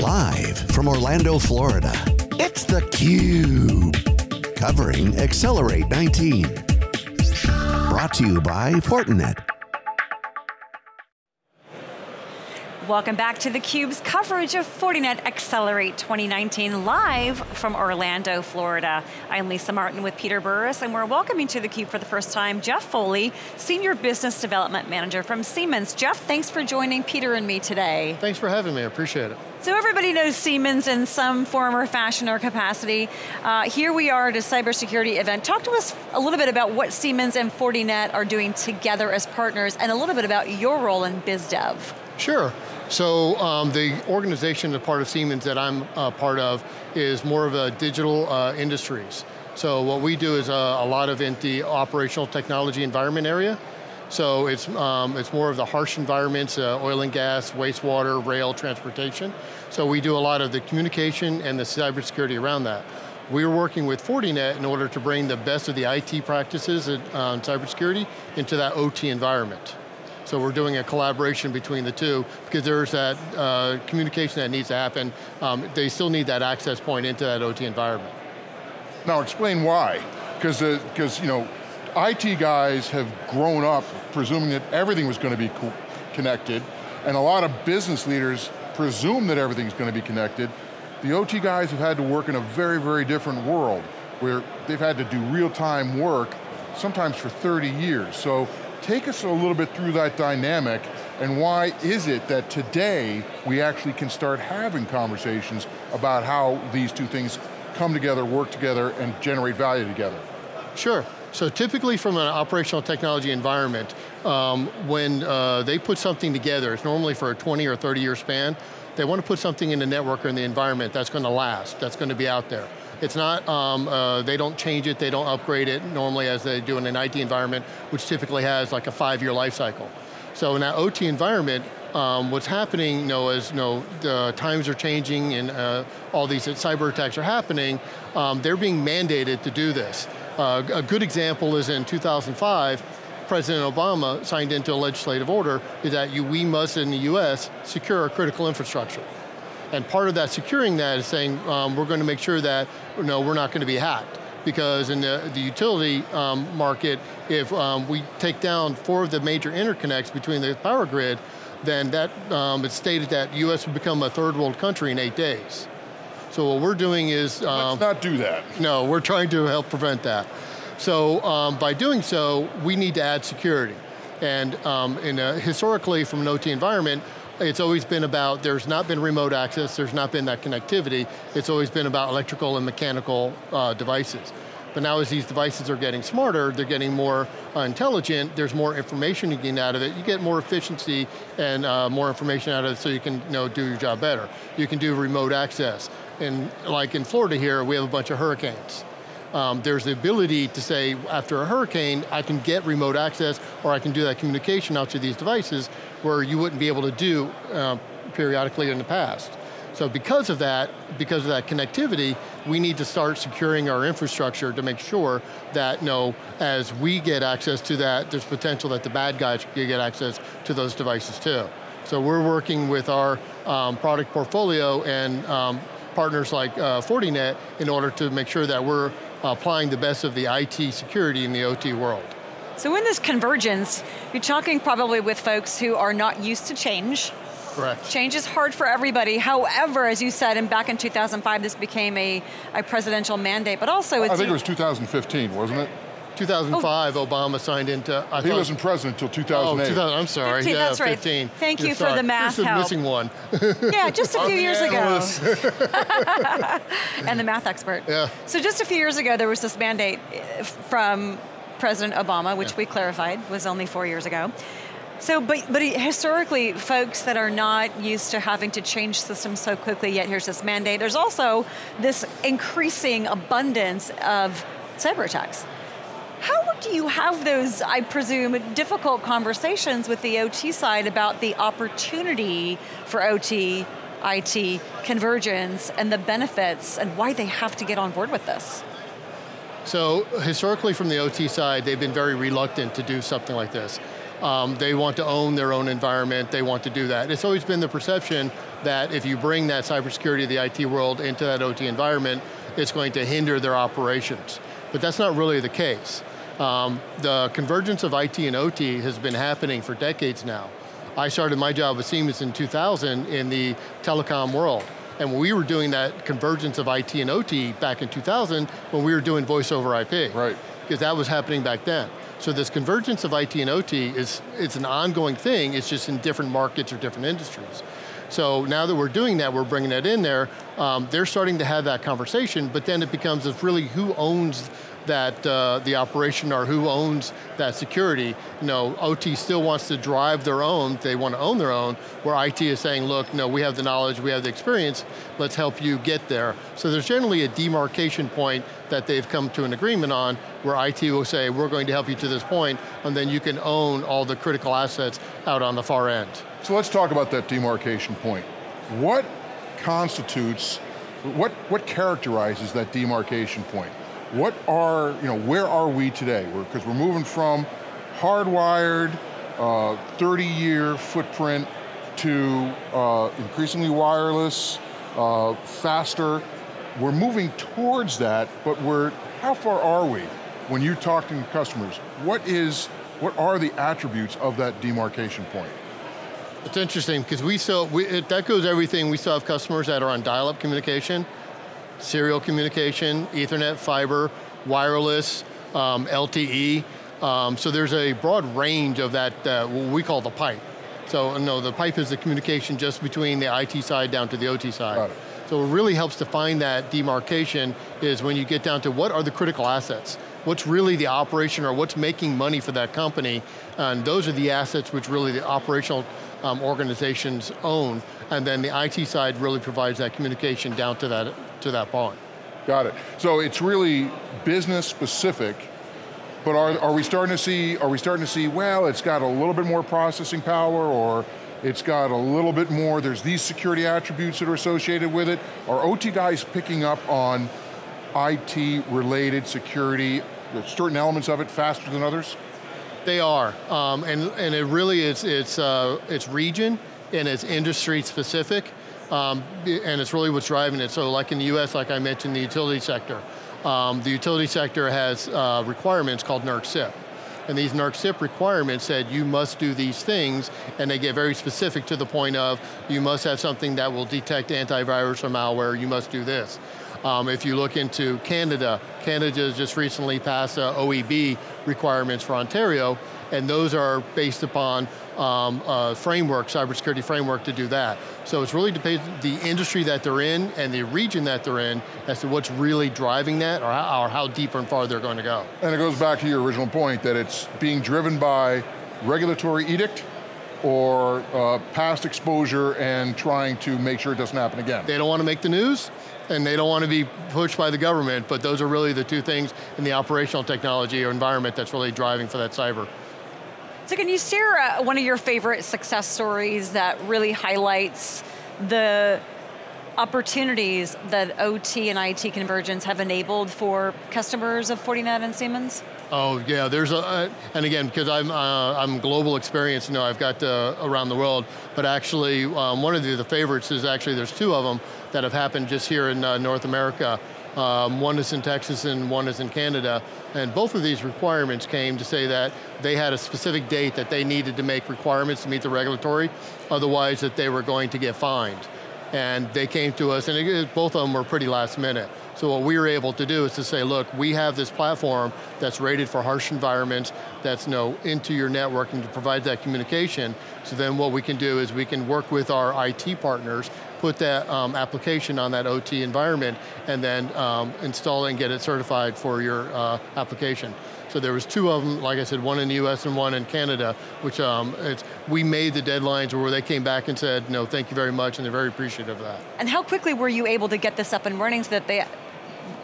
Live from Orlando, Florida, it's theCUBE. Covering Accelerate 19. Brought to you by Fortinet. Welcome back to theCUBE's coverage of Fortinet Accelerate 2019 live from Orlando, Florida. I'm Lisa Martin with Peter Burris and we're welcoming to theCUBE for the first time Jeff Foley, Senior Business Development Manager from Siemens. Jeff, thanks for joining Peter and me today. Thanks for having me, I appreciate it. So everybody knows Siemens in some form or fashion or capacity. Uh, here we are at a cybersecurity event. Talk to us a little bit about what Siemens and Fortinet are doing together as partners and a little bit about your role in BizDev. Sure. So um, the organization, the part of Siemens that I'm uh, part of, is more of a digital uh, industries. So what we do is a lot of in the operational technology environment area. So it's, um, it's more of the harsh environments, uh, oil and gas, wastewater, rail, transportation. So we do a lot of the communication and the cybersecurity around that. We are working with Fortinet in order to bring the best of the IT practices on uh, cybersecurity into that OT environment. So we're doing a collaboration between the two because there's that uh, communication that needs to happen. Um, they still need that access point into that OT environment. Now explain why. Because because uh, you know, IT guys have grown up presuming that everything was going to be co connected, and a lot of business leaders presume that everything's going to be connected. The OT guys have had to work in a very, very different world where they've had to do real-time work, sometimes for 30 years. So Take us a little bit through that dynamic and why is it that today we actually can start having conversations about how these two things come together, work together, and generate value together? Sure. So typically from an operational technology environment, um, when uh, they put something together, it's normally for a 20 or 30 year span, they want to put something in the network or in the environment that's going to last, that's going to be out there. It's not, um, uh, they don't change it, they don't upgrade it normally as they do in an IT environment, which typically has like a five year life cycle. So in that OT environment, um, what's happening, you know, is you know, the times are changing and uh, all these cyber attacks are happening, um, they're being mandated to do this. Uh, a good example is in 2005, President Obama signed into a legislative order that you, we must, in the US, secure our critical infrastructure. And part of that securing that is saying um, we're going to make sure that you know, we're not going to be hacked. Because in the, the utility um, market, if um, we take down four of the major interconnects between the power grid, then that, um, it's stated that US would become a third world country in eight days. So what we're doing is- Let's um, not do that. No, we're trying to help prevent that. So um, by doing so, we need to add security. And um, in a, historically, from an OT environment, it's always been about, there's not been remote access, there's not been that connectivity, it's always been about electrical and mechanical uh, devices. But now as these devices are getting smarter, they're getting more uh, intelligent, there's more information you get out of it, you get more efficiency and uh, more information out of it so you can you know, do your job better. You can do remote access. And like in Florida here, we have a bunch of hurricanes. Um, there's the ability to say, after a hurricane, I can get remote access or I can do that communication out to these devices where you wouldn't be able to do uh, periodically in the past. So because of that, because of that connectivity, we need to start securing our infrastructure to make sure that you know, as we get access to that, there's potential that the bad guys can get access to those devices too. So we're working with our um, product portfolio and um, partners like uh, Fortinet in order to make sure that we're applying the best of the IT security in the OT world. So in this convergence, you're talking probably with folks who are not used to change. Correct. Change is hard for everybody. However, as you said, and back in 2005, this became a, a presidential mandate, but also I think it was 2015, wasn't it? 2005, oh. Obama signed into. I he wasn't president until 2008. Oh, 2000, I'm sorry. 15, yeah, that's right. 15. Thank you You're for sorry. the math This is help. missing one. yeah, just a few years ago. and the math expert. Yeah. So just a few years ago, there was this mandate eh, from President Obama, which Yeah. we clarified was only four years ago. So, but, but historically, folks that are not used to having to change systems so quickly, yet here's this mandate, there's also this increasing abundance of cyber attacks. Do you have those, I presume, difficult conversations with the OT side about the opportunity for OT, IT, convergence, and the benefits, and why they have to get on board with this? So historically from the OT side, they've been very reluctant to do something like this. Um, they want to own their own environment, they want to do that. It's always been the perception that if you bring that cybersecurity of the IT world into that OT environment, it's going to hinder their operations. But that's not really the case. Um, the convergence of IT and OT has been happening for decades now. I started my job with Siemens in 2000 in the telecom world. And we were doing that convergence of IT and OT back in 2000 when we were doing voice over IP. Right. Because that was happening back then. So this convergence of IT and OT is it's an ongoing thing, it's just in different markets or different industries. So now that we're doing that, we're bringing that in there, um, they're starting to have that conversation, but then it becomes really who owns that uh, the operation or who owns that security. You know, OT still wants to drive their own, they want to own their own, where IT is saying, look, no, we have the knowledge, we have the experience, let's help you get there. So there's generally a demarcation point that they've come to an agreement on, where IT will say, we're going to help you to this point, and then you can own all the critical assets out on the far end. So let's talk about that demarcation point. What constitutes, what, what characterizes that demarcation point? What are, you know, where are we today? Because we're, we're, moving from hardwired, 30-year uh, footprint to uh, increasingly wireless, uh, faster. We're moving towards that, but we're, how far are we? When you're talking to customers, what is, what are the attributes of that demarcation point? It's interesting because we still, we, it, that goes everything, we still have customers that are on dial-up communication, serial communication, ethernet, fiber, wireless, um, LTE. Um, so there's a broad range of that, uh, what we call the pipe. So no, the pipe is the communication just between the IT side down to the OT side. So it really helps define that demarcation is when you get down to what are the critical assets? What's really the operation or what's making money for that company? And those are the assets which really the operational um, organizations own. And then the IT side really provides that communication down to that to that point. Got it. So it's really business specific, but are, are we starting to see, are we starting to see, well, it's got a little bit more processing power or it's got a little bit more, there's these security attributes that are associated with it. Are OT guys picking up on IT related security, certain elements of it faster than others? They are, um, and, and it really is, it's, uh, it's region and it's industry specific. Um, and it's really what's driving it. So like in the US, like I mentioned, the utility sector. Um, the utility sector has uh, requirements called NERC CIP. And these NERC CIP requirements said you must do these things, and they get very specific to the point of you must have something that will detect antivirus or malware, you must do this. Um, if you look into Canada, Canada just recently passed uh, OEB requirements for Ontario, and those are based upon um, a framework, cybersecurity framework to do that. So it's really depends the industry that they're in and the region that they're in as to what's really driving that or how, or how deep and far they're going to go. And it goes back to your original point that it's being driven by regulatory edict or uh, past exposure and trying to make sure it doesn't happen again. They don't want to make the news, and they don't want to be pushed by the government, but those are really the two things in the operational technology or environment that's really driving for that cyber. So can you share uh, one of your favorite success stories that really highlights the opportunities that OT and IT convergence have enabled for customers of Fortinet and Siemens? Oh yeah, there's a, uh, and again, because I'm, uh, I'm global experience, you know, I've got uh, around the world, but actually um, one of the, the, favorites is actually, there's two of them that have happened just here in uh, North America. Um, one is in Texas and one is in Canada. And both of these requirements came to say that they had a specific date that they needed to make requirements to meet the regulatory, otherwise that they were going to get fined. And they came to us, and it, both of them were pretty last minute. So what we were able to do is to say, look, we have this platform that's rated for harsh environments, that's you know, into your network and to provide that communication. So then what we can do is we can work with our IT partners put that um, application on that OT environment and then um, install and get it certified for your uh, application. So there was two of them, like I said, one in the US and one in Canada, which um, we made the deadlines where they came back and said, no, thank you very much, and they're very appreciative of that. And how quickly were you able to get this up and running so that they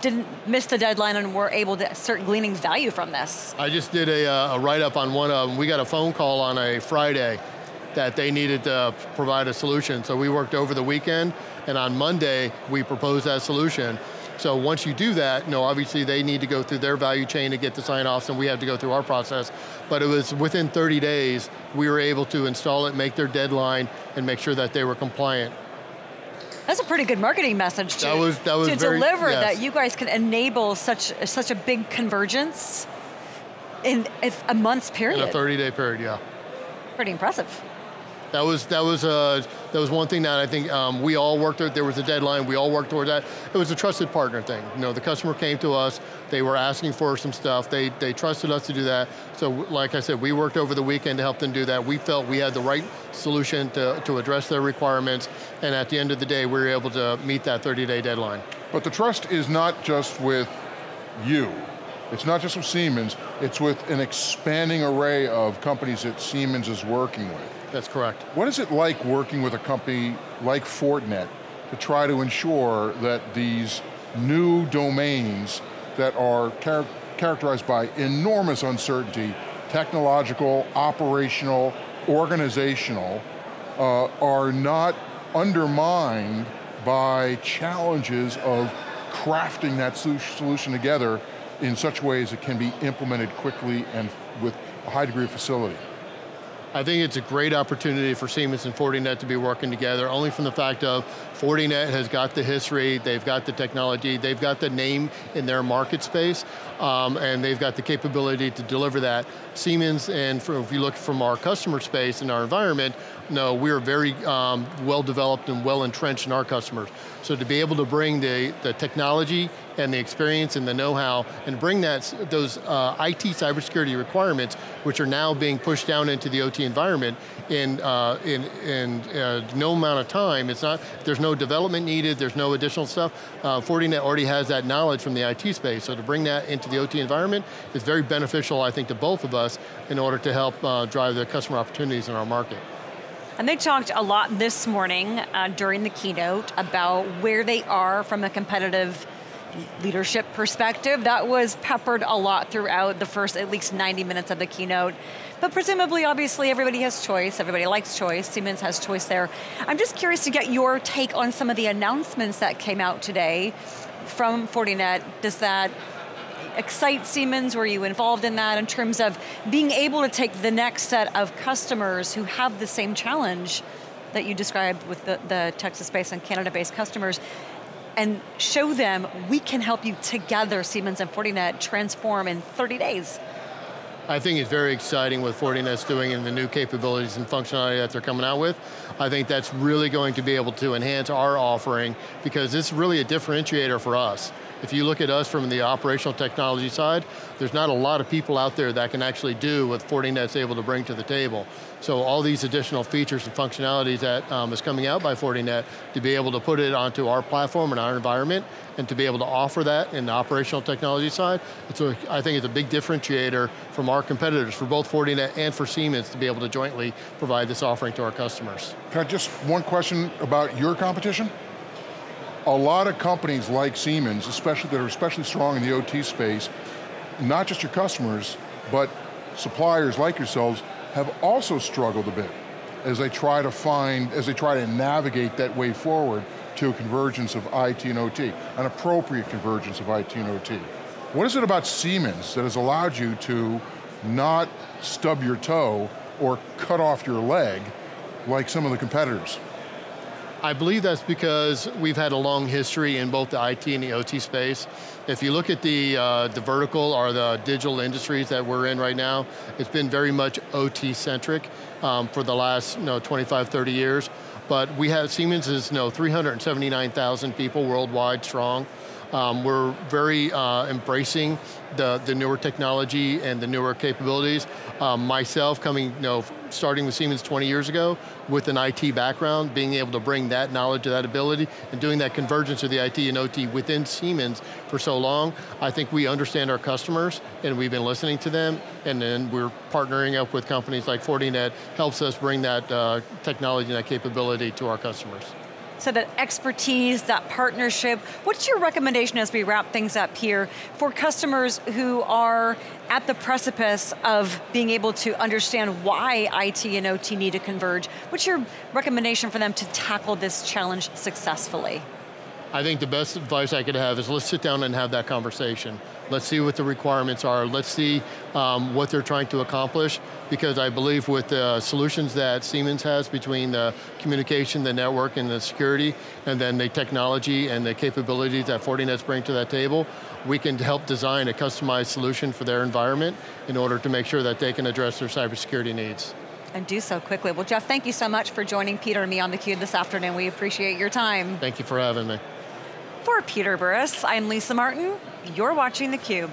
didn't miss the deadline and were able to start gleaning value from this? I just did a, uh, a write-up on one of them. We got a phone call on a Friday that they needed to provide a solution. So we worked over the weekend, and on Monday, we proposed that solution. So once you do that, you no, obviously they need to go through their value chain to get the sign-offs and we have to go through our process. But it was within 30 days, we were able to install it, make their deadline, and make sure that they were compliant. That's a pretty good marketing message to, that was, that was to very, deliver yes. that you guys can enable such, such a big convergence in a month's period. In a 30 day period, yeah. Pretty impressive. That was that was uh, that was one thing that I think um, we all worked. There was a deadline. We all worked toward that. It was a trusted partner thing. You know, the customer came to us. They were asking for some stuff. They they trusted us to do that. So, like I said, we worked over the weekend to help them do that. We felt we had the right solution to to address their requirements. And at the end of the day, we were able to meet that 30-day deadline. But the trust is not just with you. It's not just with Siemens, it's with an expanding array of companies that Siemens is working with. That's correct. What is it like working with a company like Fortinet to try to ensure that these new domains that are char characterized by enormous uncertainty, technological, operational, organizational, uh, are not undermined by challenges of crafting that solution together in such ways it can be implemented quickly and with a high degree of facility. I think it's a great opportunity for Siemens and Fortinet to be working together, only from the fact of Fortinet has got the history, they've got the technology, they've got the name in their market space, um, and they've got the capability to deliver that. Siemens, and for, if you look from our customer space and our environment, no, we're very um, well developed and well entrenched in our customers. So to be able to bring the, the technology and the experience and the know-how and bring that, those uh, IT cybersecurity requirements, which are now being pushed down into the OT environment in, uh, in, in uh, no amount of time. It's not, there's no development needed, there's no additional stuff. Uh, Fortinet already has that knowledge from the IT space, so to bring that into the OT environment is very beneficial, I think, to both of us in order to help uh, drive the customer opportunities in our market. And they talked a lot this morning uh, during the keynote about where they are from a competitive leadership perspective. That was peppered a lot throughout the first at least 90 minutes of the keynote. But presumably, obviously, everybody has choice. Everybody likes choice. Siemens has choice there. I'm just curious to get your take on some of the announcements that came out today from Fortinet. Does that excite Siemens? Were you involved in that in terms of being able to take the next set of customers who have the same challenge that you described with the, the Texas-based and Canada-based customers and show them we can help you together, Siemens and Fortinet, transform in 30 days. I think it's very exciting what Fortinet's doing and the new capabilities and functionality that they're coming out with. I think that's really going to be able to enhance our offering because it's really a differentiator for us. If you look at us from the operational technology side, there's not a lot of people out there that can actually do what Fortinet's able to bring to the table. So all these additional features and functionalities that um, is coming out by Fortinet, to be able to put it onto our platform and our environment, and to be able to offer that in the operational technology side, it's a, I think it's a big differentiator from our competitors, for both Fortinet and for Siemens, to be able to jointly provide this offering to our customers. Just, one question about your competition? A lot of companies like Siemens, especially that are especially strong in the OT space, not just your customers, but suppliers like yourselves have also struggled a bit as they try to find, as they try to navigate that way forward to a convergence of IT and OT, an appropriate convergence of IT and OT. What is it about Siemens that has allowed you to not stub your toe or cut off your leg like some of the competitors? I believe that's because we've had a long history in both the IT and the OT space. If you look at the, uh, the vertical or the digital industries that we're in right now, it's been very much OT centric um, for the last you know, 25, 30 years. But we have, Siemens is you know, 379,000 people worldwide strong. Um, we're very uh, embracing the, the newer technology and the newer capabilities. Um, myself coming, you know, starting with Siemens 20 years ago with an IT background, being able to bring that knowledge, to that ability, and doing that convergence of the IT and OT within Siemens for so long, I think we understand our customers and we've been listening to them. And then we're partnering up with companies like Fortinet, helps us bring that uh, technology and that capability to our customers so that expertise, that partnership. What's your recommendation as we wrap things up here for customers who are at the precipice of being able to understand why IT and OT need to converge? What's your recommendation for them to tackle this challenge successfully? I think the best advice I could have is let's sit down and have that conversation. Let's see what the requirements are. Let's see um, what they're trying to accomplish because I believe with the solutions that Siemens has between the communication, the network, and the security, and then the technology and the capabilities that Fortinet's bring to that table, we can help design a customized solution for their environment in order to make sure that they can address their cybersecurity needs. And do so quickly. Well, Jeff, thank you so much for joining Peter and me on theCUBE this afternoon. We appreciate your time. Thank you for having me. For Peter Burris, I'm Lisa Martin. You're watching theCUBE.